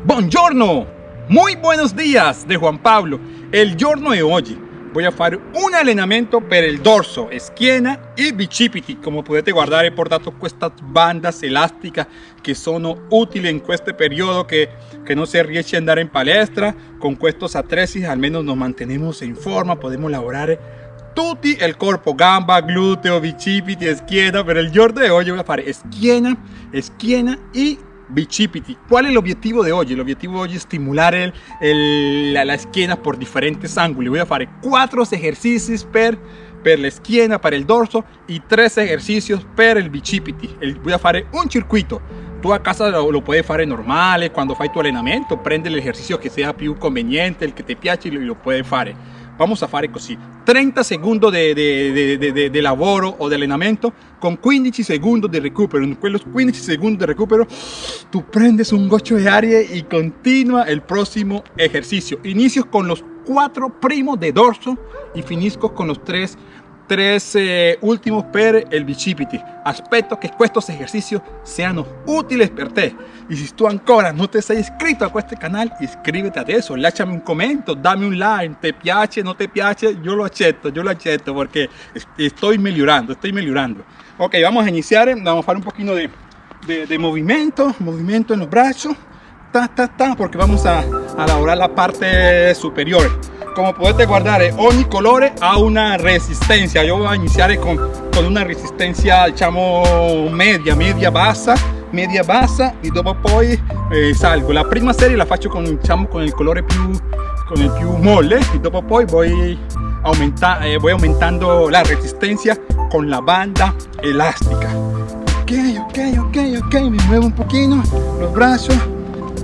Buongiorno, muy buenos días de Juan Pablo. El giorno de hoy voy a hacer un allenamento per el dorso, schiena y bicipiti. Come potete guardare portato estas bandas elásticas que son útiles en este periodo que, que no se riesce andar en palestra. Con estos atresis al menos nos mantenemos en forma, podemos lavorare tutti el cuerpo, gamba, glúteo, bicipiti, schiena. Pero el giorno de hoy voy a hacer schiena, schiena y bicipiti. ¿Cuál es el objetivo de hoy? El objetivo de hoy es estimular el, la, esquina por diferentes ángulos. Voy a hacer cuatro ejercicios per, per la esquina, para el dorso y tres ejercicios per el bicipiti. El, voy a hacer un circuito. Tú a casa lo, puedes hacer normal, cuando fai tu allenamento, prende el ejercicio que sea più conveniente, el que te piace y lo puedes hacer. Vamos a fare così 30 secondi di, lavoro o di allenamento con 15 secondi di recupero. In quelli 15 secondi di recupero tu prendes un goccio di aria e continua il prossimo esercizio inizio con los 4 primos de dorso y finisco con los 3 tres eh, últimos per el bicipiti. Aspetto que estos ejercicios sean útiles per te. Y si tú ancora no te has inscrito a este canal, inscríbete a eso, lasciami un comentario, dame un like, te piace, no te piace, yo lo acepto, yo lo acepto porque estoy mejorando, estoy mejorando. Ok, vamos a iniciar, vamos a hacer un poquito de, de, de movimiento, movimiento en los brazos, ta, ta, ta, porque vamos a, a elaborar la parte superior como puedes guardar ogni colore ha una resistencia. Yo voy a iniciar con, con una resistencia diciamo media media bassa media bassa y dopo poi eh, salgo. La prima serie la faccio con diciamo con il colore più con il più molle y dopo poi voy aumenta, eh, voy aumentando la resistencia con la banda elástica. Ok ok ok ok me muevo un poquito los brazos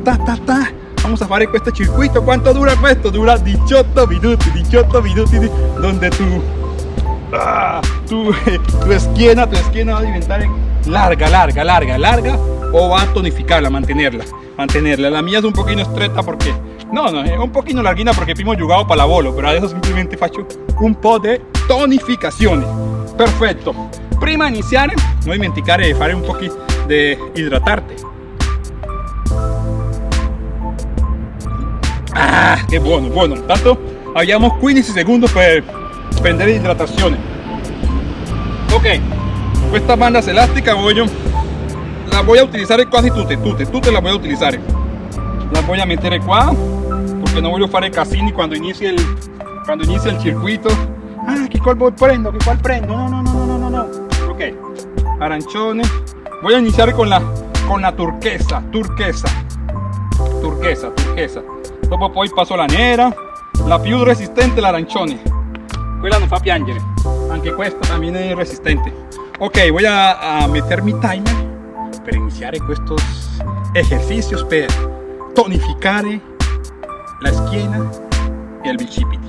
ta ta ta vamos a fare questo circuito. Quanto dura questo? dura 18 minuti 18 minuti donde tu ah, tu, tu esquina tu esquina va a diventare larga larga larga larga o va a tonificarla mantenerla mantenerla. La mía es un poquito estretta porque no no es un poquito larguina porque primo jugado para la bolo pero adesso simplemente faccio un po' de tonificazione perfetto prima di iniziare non dimenticare di fare un poquito de hidratarte Ah, qué bueno, bueno. Tanto habíamos 15 segundos para prender hidratación. Ok, estas bandas elásticas yo, las voy a utilizar casi tutte, tutte, tutte las voy a utilizar. Las voy a meter acá, porque no voy a hacer casini cuando inicie el, cuando inicie el circuito. Ah, ¿qué cuál voy prendo? ¿Qué cuál prendo? No, no, no, no, no, no, no. Ok, aranchones. Voy a iniciar con la, con la turquesa, turquesa, turquesa, turquesa. Dopo poi passo la nera la più resistente l'arancione. Quella non fa piangere anche questa también es resistente. Ok voy a, a meter mi timer per iniziare estos ejercicios per tonificare la schiena y el bicipiti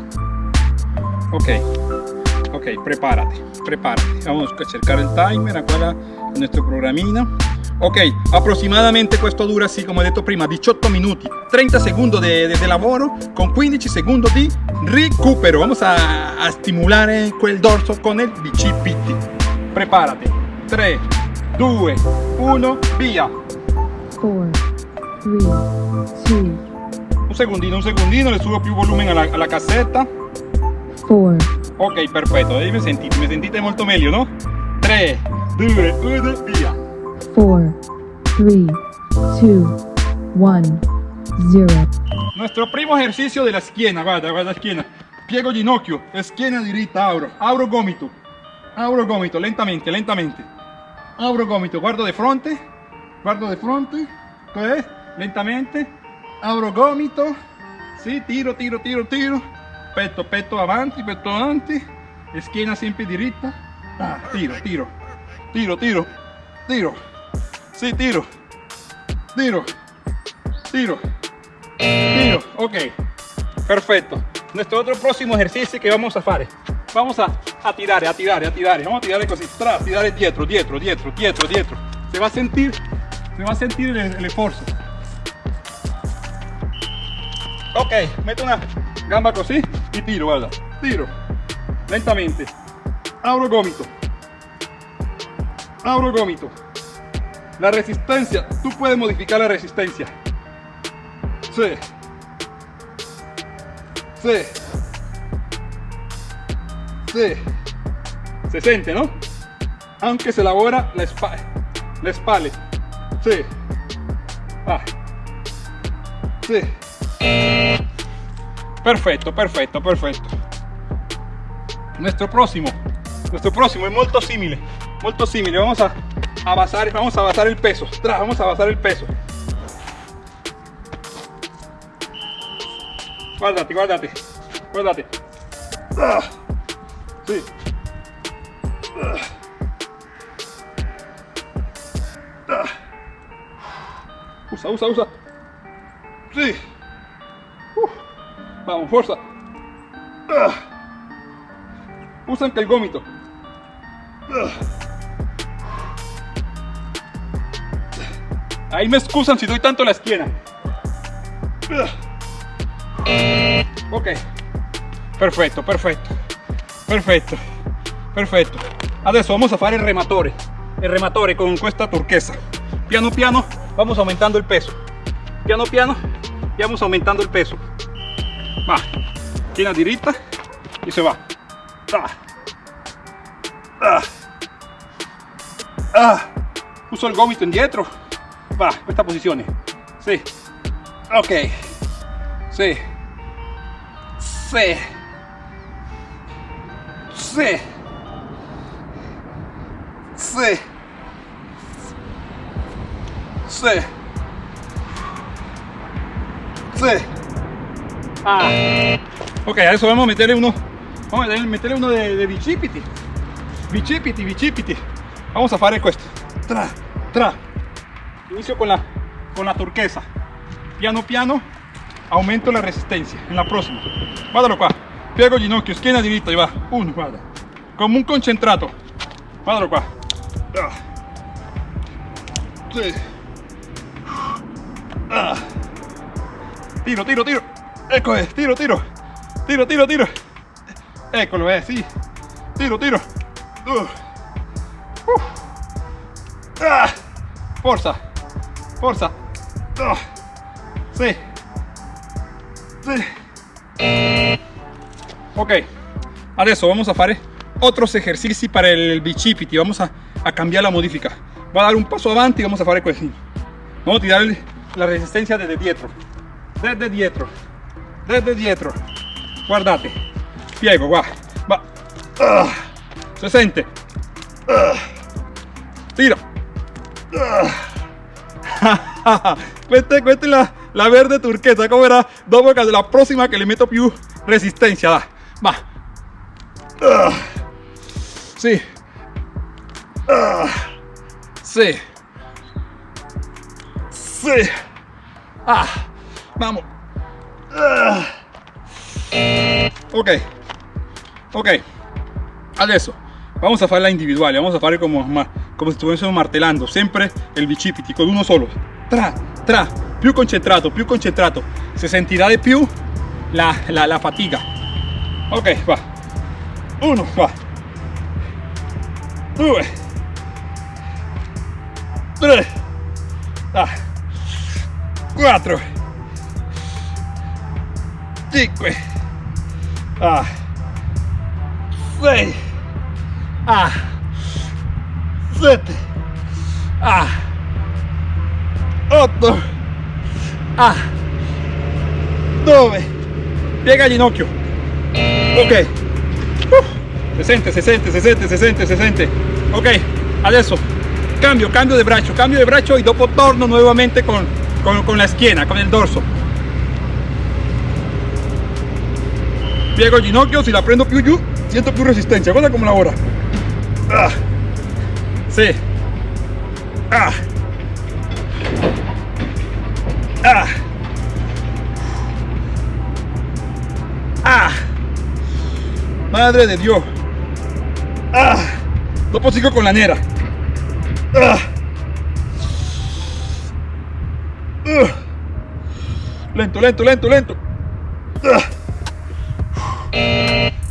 ok ok prepárate prepárate. Vamos a cercar el timer acá nuestro programina ok aproximadamente esto dura así como he dicho prima 18 minutos 30 segundos de, de, de, lavoro con 15 segundos de recupero. Vamos a, a estimular el dorso con el bicipiti prepárate. 3 2 1 via. 4 3 2 un segundino un segundino le subo più volumen a la, a la caseta. 4 ok perfetto ahí me sentite me sentite molto meglio no 3 2 1 via 4 3 2 1 0 Nuestro primo ejercicio de la schiena, guarda, guarda la schiena. Piego ginocchio, schiena diritta, abro, abro gomito, abro gomito, lentamente, lentamente. Abro gomito, guardo de fronte, guardo de fronte, pues, lentamente, abro gomito, sí, tiro, tiro, tiro, tiro, petto, petto avanti, petto avanti, schiena sempre diritta, ah, tiro, tiro, tiro, tiro, tiro, sí, tiro, tiro, tiro, tiro, ok, perfecto. Nuestro otro próximo ejercicio que vamos a hacer, vamos a, a tirar, a tirar, a tirar, vamos a tirar così, tra, tirar dietro, dietro, dietro, dietro, dietro. Se va a sentir, se va a sentir el, el esfuerzo. Ok, meto una gamba così y tiro, guarda, tiro, lentamente, abro gomito, abro gomito. La resistencia, tú puedes modificar la resistencia. Sì. Sì. Sì. Se sente, ¿no? Aunque se lavora la, espa la espalda. Sí. Ah. Sí. Perfecto, perfecto, perfecto. Nuestro próximo, nuestro próximo es muy simile, muy simile. Vamos a, a vamos a basar el peso. Tra, vamos a basar el peso. Guardate, guardate. Ah. Sí. Usa, usa, usa. Sí. Vamos, fuerza. Ah. Usa anche il Ahí me excusan si doy tanto la esquina. Ok. Perfetto, perfetto. Perfetto. Perfetto. Adesso vamos a fare il rematore. Il rematore con questa turquesa. Piano piano vamos aumentando el peso. Piano piano vamos aumentando el peso. Va. China diretta y se va. Ah. Ah. Ah. Uso il gomito indietro. Va, questa posizione. Sì. Ok. Sì. Sì. Sì. Sì. Sì. Sì. Ah. Ok, adesso vamos a meterle uno. Vamos a meterle uno de, de bicipiti. Bicipiti, bicipiti. Vamos a fare questo. Tra, tra. Inicio con la, con la turquesa. Piano piano aumento la resistencia. En la próxima. Guardalo qua. Piego ginocchio, schiena diritta. Va. Uno, guarda. Come un concentrato. Guardalo qua. Ah. Sì. Ah. Tiro, tiro, tiro. Ecco, eh. tiro, tiro. Tiro, tiro, tiro. Eccolo, eh. Tiro, tiro. Uh. Uh. Ah. Forza. Forza. Ah. Sì. Sì. Ok. Adesso vamos a fare otros ejercicios para el bicipiti. Vamos a, cambiar la modifica. Voy a dar un paso avanti y vamos a fare così. Vamos a tirar la resistencia desde dietro. Desde dietro. Desde dietro. Guardate. Piego, qua. Va. Ah. Se sente. Ah. Tira. Ah. questa è la, la verde turquesa. Come era? Dopo che la prossima che le metto più resistenza. dai. Va. Ah. Sì. Ah. Sì. Sì. Ah. Vamos. Ah. Ok. Ok. Adesso vamos a fare la individuale, vamos a fare como, come se estuviésemos martellando, sempre il bicipiti con uno solo. Tra, tra, più concentrato, più concentrato. Se sentirà di più la, la, fatica. Ok, va. Uno, va. Due. Tre. Ah. Quattro. Cinque. Ah. Sei. Sette. Ah. Otto. Ah. Nove. Piega il ginocchio. Ok. Uh, se sente, se sente, se sente, se sente, se sente. Ok, adesso cambio, cambio de braccio, cambio de braccio y dopo torno nuevamente con, con, con la schiena, con el dorso. Piego il ginocchio, si la prendo più giù, siento più resistencia. Guarda come lavora. Ah. Sì. Ah. Ah. Ah. Madre de Dios. Ah. Dopo sigo con la nera. Ah. Uh. Lento, lento, lento, lento. Ah.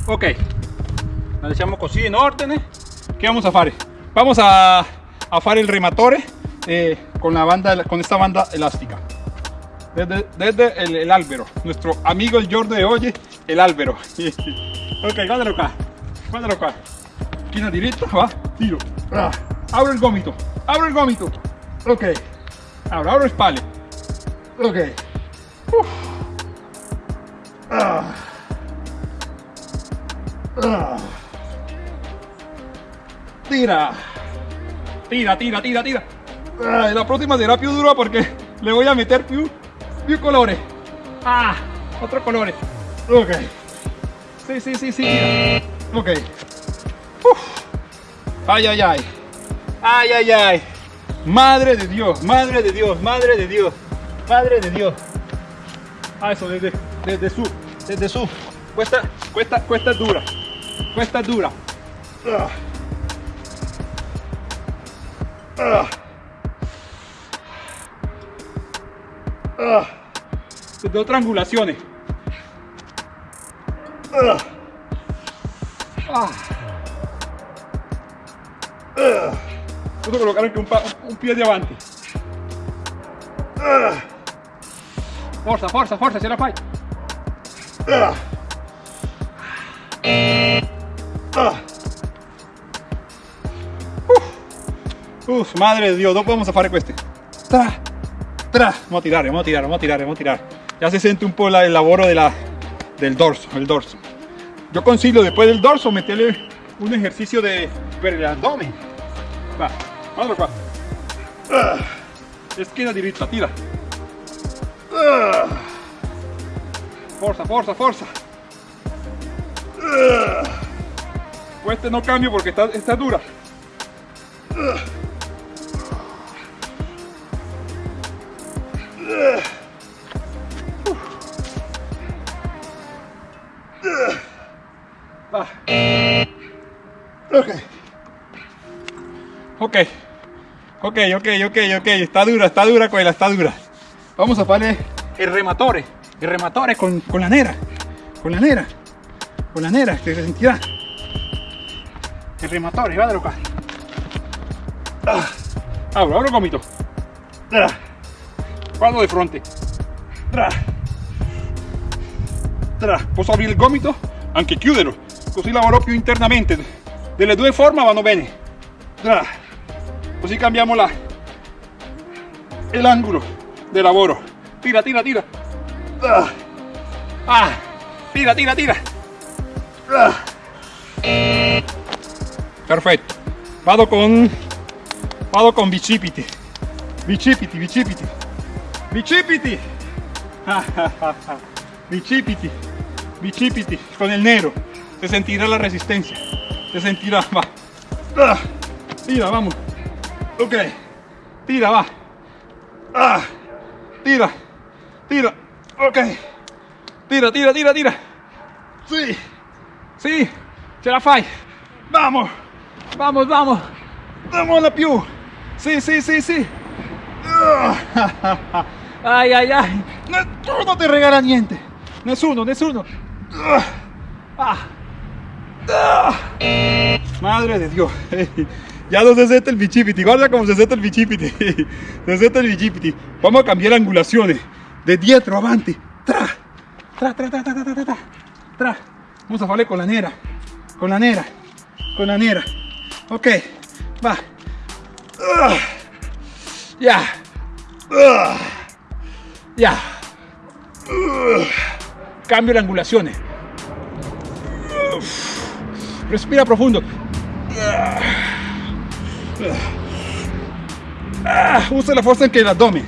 Ok, la lasciamo così in ordine. Che vamos a fare? Vamos a, a fare il rematore eh, con, la banda, con esta banda elástica. desde, desde el, el nuestro amigo el giorno de hoy, el Álvaro. ok, guárdalo acá, guárdalo acá. Esquina directa, va, tiro. Ah, abro el gómito, abro el gómito. Ok, abro, abro spalle. Ok. Uf. Ah. Ah. Tira. Tira, tira, tira, tira. La próxima será più dura porque le voy a meter più, più colores. Ah, otro colores. Ok. Sí, sí, sí, sí. Ok. Ay, ay, ay. Ay, ay, ay. Madre de Dios, madre de Dios, madre de Dios, madre de Dios. Ah, eso desde, desde su, desde su. Cuesta, cuesta, cuesta dura. Cuesta dura. Ah. Ah. Ah. Desde otras angulaciones. Ah. Ah. Ah. Posso colocar anche un, piede avanti. Ah. Forza, forza, forza, ce la fai. Madre de Dio, dopo vamos a fare queste. Tra, tra. Vamos a tirare, vamos a tirare, vamos a tirare, vamos a tirare. Ya se siente un po' el lavoro de la, del dorso, el dorso. Yo consiglio después del dorso meterle un ejercicio de per el abdomen. Va, qua. Ah. Esquina diritta, tira. Ah. Forza, forza, forza. Ah. Este no cambio porque está, está dura. Ah. Ok. Ok. Ok, ok, ok. Está dura, está dura quella, está dura. Vamos a fare il rematore. Il rematore con, con la nera. Con la nera. Con la nera, che sentirà. Il rematore, guardalo qua. Ah. Apro il gomito. Guardo di fronte. Tra. Tra. Posso aprire il gomito? Anche chiuderlo. Così lavoro più internamente. Delle due forme vanno bene. Così cambiamo la, l'angolo del lavoro. Tira, tira, tira. Ah. Tira, tira, tira. Perfetto. Vado con vado con bicipiti. Bicipiti, bicipiti. Bicipiti. Bicipiti. Bicipiti con el nero. Se sentirá la resistencia. Se sentirá, va. Ah. Tira, vamos. Ok. Tira, va. Ah. Tira. Tira. Ok. Tira, tira, tira, tira. Sí. Sí. Ce la fai. Vamos. Vamos, vamos. Damola più. Sì, sì, sì, sì. Ah. Ai, ai, ai. Nessuno ti regala niente. Nessuno, nessuno. Ah. Madre de Dios. Ya no se siente el bicipiti. Guarda cómo se siente el bicipiti. Se siente el bicipiti. Vamos a cambiar angulaciones. De dietro, avanti. Tra. Tra, tra, tra, tra, tra, tra. Vamos a farle con la nera. Con la nera. Con la nera. Ok. Va. Ya. Ya. Cambio de angulaciones. Uf. Respira profundo. Usa la fuerza en que el abdomen.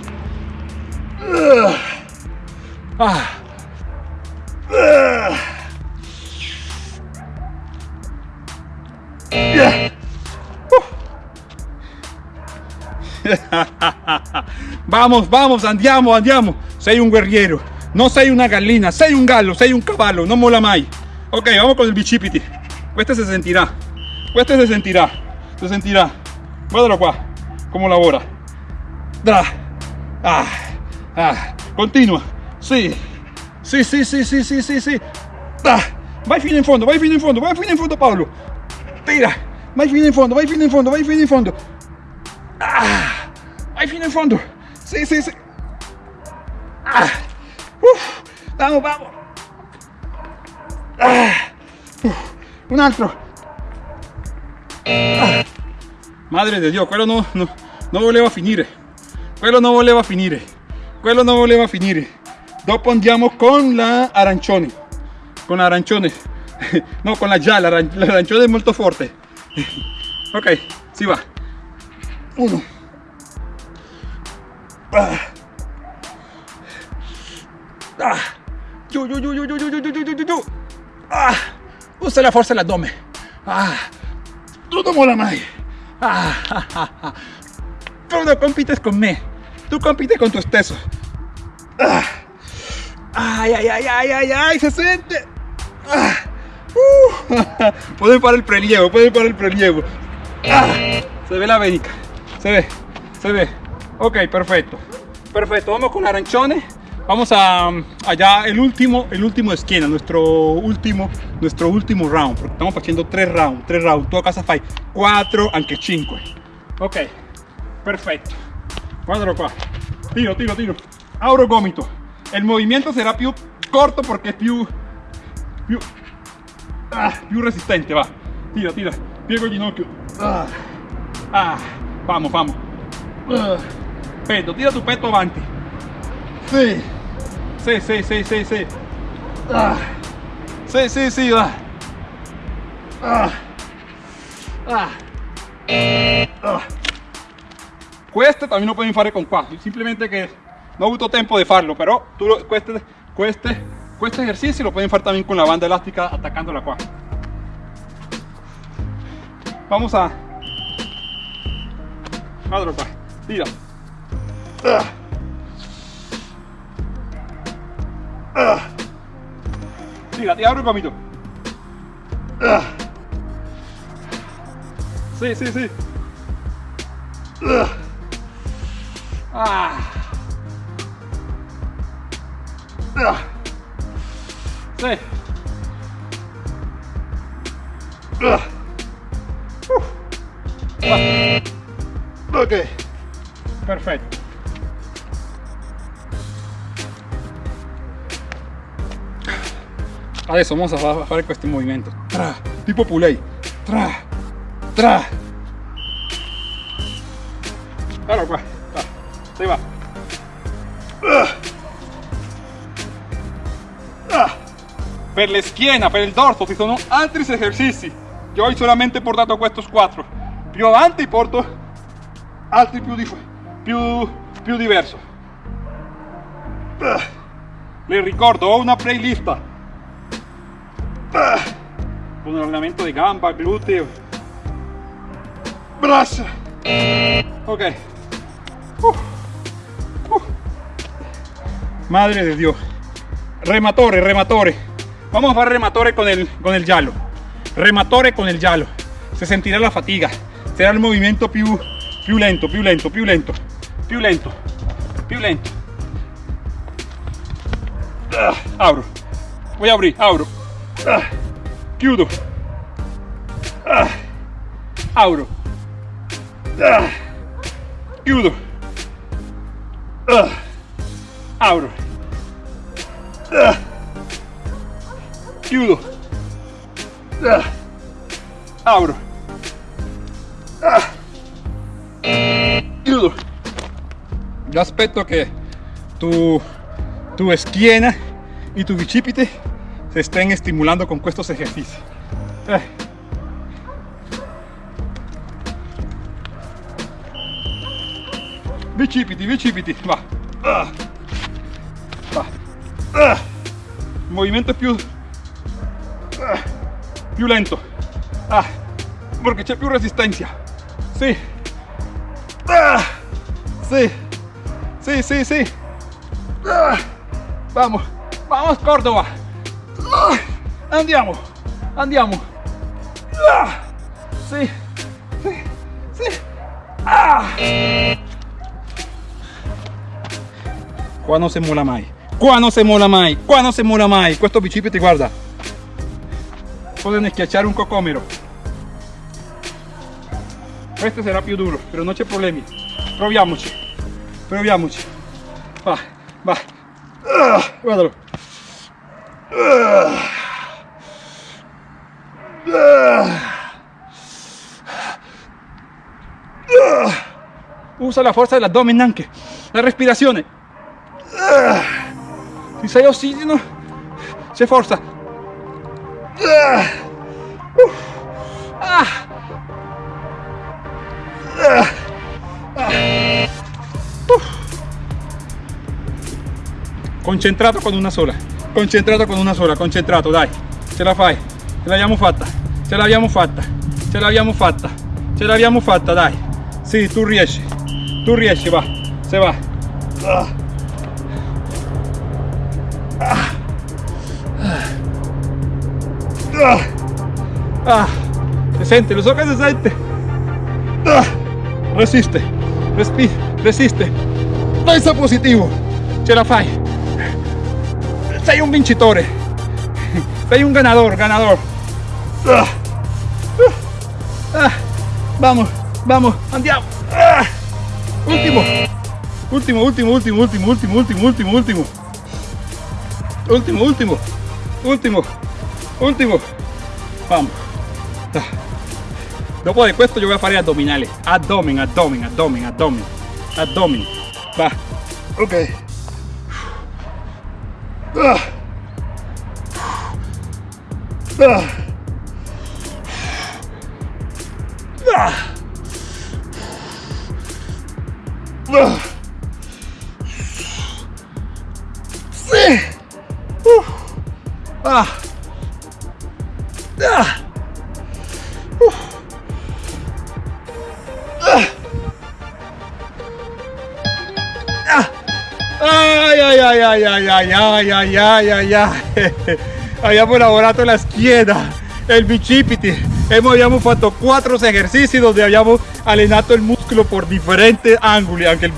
Vamos, vamos, andiamo, andiamo. Sei un guerriero. No sei una gallina, sei un gallo, sei un caballo, no mola mai. Ok, vamos con el bicipiti. Este se sentirá. Este se sentirá. Se sentirá. Guardalo qua. Come lavora. Dra. Ah. Ah. Continua. Sì. Sì, sì, sì, sì, sì, sì, sì. Ah. Vai fino in fondo, vai fino in fondo, vai fino in fondo Paolo. Tira. Vai fino in fondo, vai fino in fondo, vai fino in fondo. Ah. Vai fino in fondo. Sì, sì, sì. Ah, vamos, vamos. Ah, uf, un altro. Madre di Dio, quello no, no, non voleva finire. Quello non voleva finire. Quello non voleva finire. Dopo andiamo con la arancione. Con la arancione. No, con la gialla. La arancione è molto forte. Ok, si va. Uno. Ah. Ah. Giù, giù, giù, giù, giù, giù, giù, giù, giù. Ah. Usa la forza dell'addome. Ah. Tu non mola mai. Ah. ah, ah, ah. No compites con me. Tu compites con tu stesso. Ah. Ay, ay, ay, ay, ay, ay, se siente. Ah. Uh. Pueden parar el prelievo, pueden parar el prelievo. Se ve la venica. Se ve, se ve. Ok, perfecto. Perfecto, vamos con arancione. Vamos a allá el último, el último esquina, nuestro último, nuestro último round. Porque estamos haciendo tres rounds, tres rounds. Tu a casa fai 4, anche 5. Ok, perfetto. Guardalo qua. Tiro, tiro, tiro. Auro gomito. Il movimento sarà più corto perché è più, più, ah, resistente, va. Tira, tira. Piego il ginocchio. Ah, ah. vamos, vamos. Ah. Petto, tira tu petto avanti. Sì. Sí, sí, sí, sí, sí. Ah. Sí, sí, sí, va. Ah. Ah. ah. Cueste, también no pueden fare con qua. Simplemente que no avuto tempo de farlo, pero tú lo, cueste, cueste, cueste ejercicio lo pueden fare también con la banda elástica atacando la qua. Vamos a... Madre, qua. Tira. Ah. Ah. Fíjate, abre un camino. Ah. Sí, sí, sí. Ah. ah. Sí. Uh. Ok. Perfecto. Perfetto. Adesso vamos a fa- fare questi movimenti. Tra, tipo pulei. Tra, tra. Qua. Va. Si va. Per le schiena, per il dorso ci sono altri esercizi. Io ho solamente portato questi quattro. Più avanti porto altri più, dif- più, più diverso. Ah. Le ricordo, ho una playlist Con allenamento di gamba, gluteo, braccia. Ok. Uh. Uh. Madre de Dios. Rematore, rematore. Vamos a rematore con el, con el giallo. Rematore con el giallo. Se sentirà la fatiga. Será il movimento più, più lento, più lento, più lento, più lento, più lento. Apro. Voy a abrir, apro. Ah, chiudo. Ah, apro. Ah, chiudo. Apro. Ah, chiudo. Ah, apro. Ah, chiudo. Yo aspetto che tu, tu esquina y tu bicipite se estén estimulando con estos ejercicios. Eh. Bicipiti, va. Va. Ah. Il movimento più, più lento. Ah. C'è più resistenza. Sì. Ah. Sì. Sì, sì, sì. Ah. Vamos. Vamos Córdoba. Andiamo. Andiamo. Ah. Sì. Sì. Sì. Ah. Qua non si mola mai. Qua non si mola mai. Qua non si mola mai. Questo bicipite, guarda. Pueden schiacciare un cocomero. Questo sarà più duro, però non c'è problemi. Proviamoci. Proviamoci. Va, va. Ah, guardalo. Ah. Usa la fuerza dell'addome anche, la respirazione. Ah. Si sei ossigeno, c'è forza. Concentrato con una sola, concentrato con una sola, concentrato, dai, ce la fai, ce l'abbiamo fatta, ce l'abbiamo fatta, ce l'abbiamo fatta, ce l'abbiamo fatta, dai. Sì, tu riesci, tu riesci, va, se va. Ah. Ah. Ah. Ah. Se sente, lo so che si sente. Ah. Resiste, respi, resiste. Pensa positivo, ce la fai. Sei un vincitore, sei un ganador, ganador. Vamos. Vamos, andiamo. Último. Último, último, último, último, último, último, último, último. Último, último. Último. Último. Vamos. Dopo di questo io voy a fare addominali. Abdomen, abdomen, abdomen, abdomen. Abdomen. Va. Ok. Ah. Ah. Ah. Ah. Sí. Uf. Ah. Ah. Uf. Ah. Ah. Ay, ay, ay, ay, ay, ay, ay, ay, ay, ay, ay. Abbiamo lavorato la schiena, il bicipiti. Hemos, abbiamo fatto quattro esercizi dove abbiamo allenato il muscolo por differenti angoli, anche il,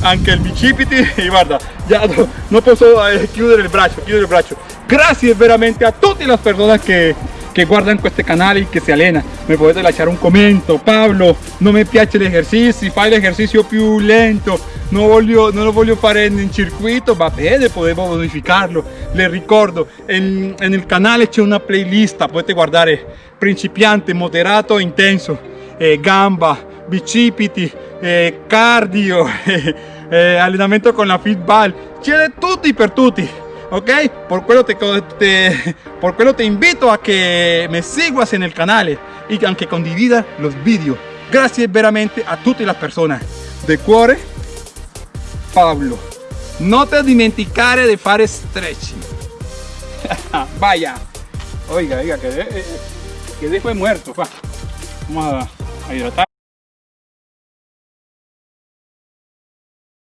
anche il bicipiti. E guarda, ya no, non posso eh, chiudere il braccio, chiudere il braccio. Grazie veramente a tutte le persone che, que guardan con este canal y que se alena. Me podés deslachar un comento, Pablo, no me piace el ejercicio, fa el ejercicio più lento, no, voglio, non lo voglio fare in circuito, va bene, podemos modificarlo. Les ricordo, en, en el canal c'è una playlist, potete guardare eh, principiante, moderato, intenso, eh, gamba, bicipiti, eh, cardio, eh, allenamento con la feedball, c'è de tutti per tutti ok? Por quello te, te- por quello te invito a que me sigas en el canal y anche condivida los vídeos. Gracias veramente a tutte le persone. De cuore, Pablo. No te dimenticare de fare stretching. Vaya. Oiga, oiga, que, de- dejo muerto. pa. Vamos a hidratar.